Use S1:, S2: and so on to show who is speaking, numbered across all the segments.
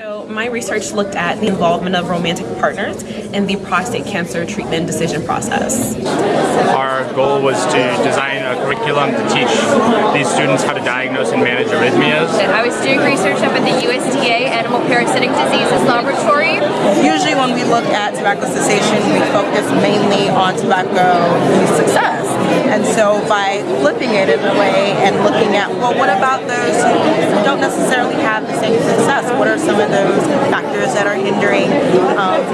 S1: So my research looked at the involvement of romantic partners in the prostate cancer treatment decision process.
S2: Our goal was to design a curriculum to teach these students how to diagnose and manage arrhythmias.
S3: I was doing research up at the USDA Animal Parasitic Diseases Laboratory.
S4: Usually when we look at tobacco cessation, we focus mainly on tobacco success. So by flipping it in a way and looking at, well, what about those who don't necessarily have the same success? What are some of those factors that are hindering um,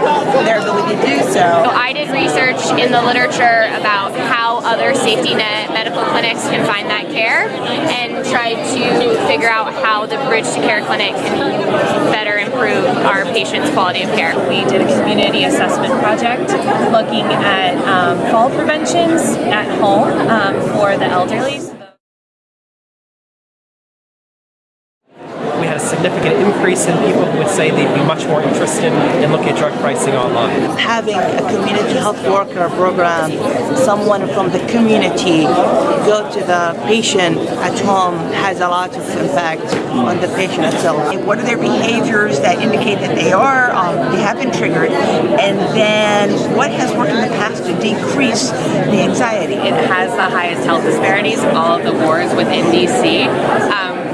S4: their ability to do so?
S3: So I did research in the literature about how other safety net medical clinics can find that care and tried to figure out how the Bridge to Care clinic can be better improve our patients' quality of care.
S5: We did a community assessment project looking at um, fall preventions at home um, for the elderly.
S6: Significant increase in people who would say they'd be much more interested in looking at drug pricing online.
S4: Having a community health worker program, someone from the community go to the patient at home has a lot of impact on the patient itself. What are their behaviors that indicate that they are, um, they have been triggered, and then what has worked in the past to decrease the anxiety?
S5: It has the highest health disparities of all of the wards within DC.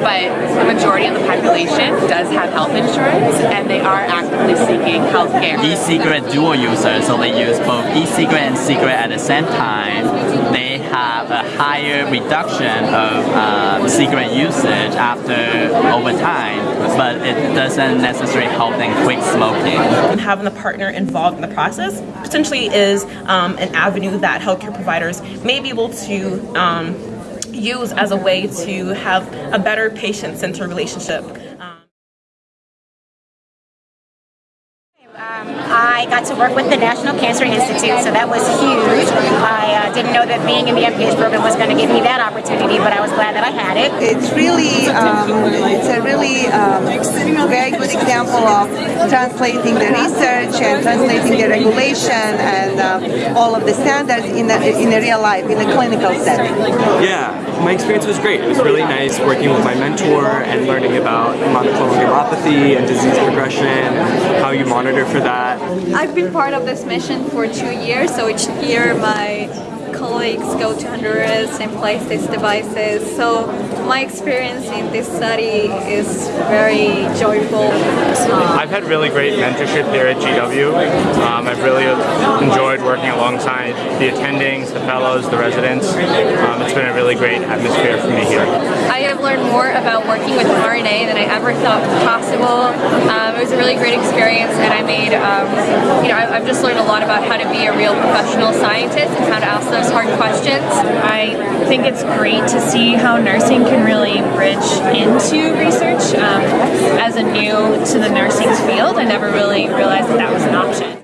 S5: But the majority of the population does have health insurance and they are actively seeking health care.
S7: E-cigarette dual users, so they use both e-cigarette and cigarette at the same time. They have a higher reduction of um, cigarette usage after over time, but it doesn't necessarily help them quit smoking.
S1: And having the partner involved in the process potentially is um, an avenue that healthcare providers may be able to um, use as a way to have a better patient-centered relationship.
S8: Um, I got to work with the National Cancer Institute, so that was huge. I uh, didn't know that being in the MPH program was going to give me that opportunity, but I was glad that I had it.
S9: It's really, um, it's a really um, very good example of translating the research and translating the regulation and um, all of the standards in a, in a real life, in a clinical setting.
S10: Yeah, my experience was great. It was really nice working with my mentor and learning about monoclonal gammopathy and disease progression and how you monitor for that.
S11: I've been part of this mission for two years, so each year my colleagues go to Honduras and place these devices. So my experience in this study is very joyful.
S2: I've had really great mentorship here at GW. Um, I've really enjoyed working alongside the attendings, the fellows, the residents. Um, it's been a really great atmosphere for me here.
S3: I have learned more about working with RNA than I ever thought possible. Um, it was a really great experience and I made, um, you know, I've just learned a lot about how to be a real professional scientist and how to ask those hard questions.
S5: I think it's great to see how nursing can really bridge into research. Um, as a new to the nursing field, I never really realized that that was an option.